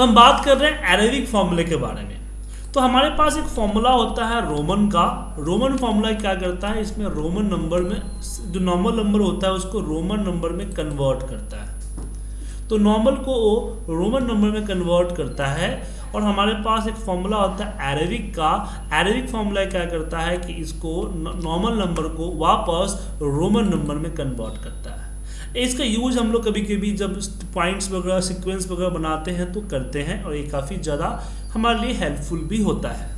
तो हम बात कर रहे हैं एरेबिक फॉर्मूले के बारे में। तो हमारे पास एक फॉर्मूला होता है रोमन का। रोमन फॉर्मूला क्या करता है? इसमें रोमन नंबर में, जो नॉर्मल नंबर होता है, उसको रोमन नंबर में कन्वर्ट करता है। तो नॉर्मल को वो रोमन नंबर में कन्वर्ट करता है और हमारे पास एक फॉर्मूला होता है एरेबिक का। एरेबिक फॉर्मूला क्या करता है कि इसको नॉर्मल नंबर को वापस रोमन नंबर में कन्वर्ट करता है। इसका यूज़ हम लोग कभी कभी जब पॉइंट्स वगैरह सिक्वेंस वगैरह बनाते हैं तो करते हैं और ये काफ़ी ज़्यादा हमारे लिए हेल्पफुल भी होता है।